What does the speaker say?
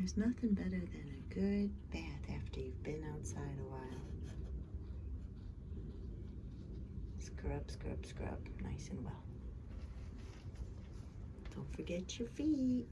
There's nothing better than a good bath after you've been outside a while. Scrub, scrub, scrub, nice and well. Don't forget your feet.